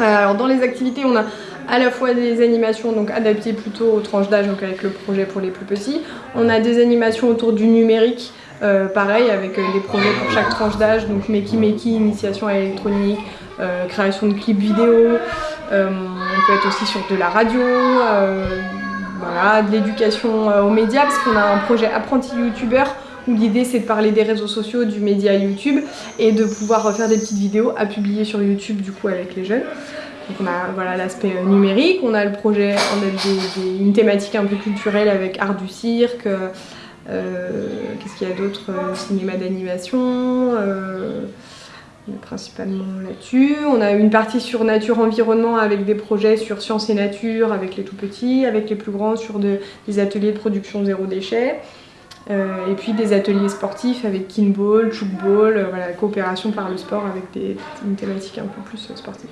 Alors dans les activités, on a à la fois des animations donc adaptées plutôt aux tranches d'âge, donc avec le projet pour les plus petits. On a des animations autour du numérique, euh, pareil avec euh, des projets pour chaque tranche d'âge, donc Makey Makey, initiation à l'électronique, euh, création de clips vidéo, on peut être aussi sur de la radio, voilà, de l'éducation aux médias, parce qu'on a un projet apprenti youtubeur l'idée c'est de parler des réseaux sociaux, du média YouTube et de pouvoir faire des petites vidéos à publier sur YouTube du coup avec les jeunes. Donc on a voilà l'aspect numérique, on a le projet, on a une thématique un peu culturelle avec art du cirque, euh, qu'est-ce qu'il y a d'autre euh, Cinéma d'animation, euh, principalement là-dessus. On a une partie sur nature-environnement avec des projets sur sciences et nature, avec les tout petits, avec les plus grands sur des ateliers de production zéro déchet. Et puis des ateliers sportifs avec kinball, chukball, voilà, coopération par le sport avec des, une thématique un peu plus sportive.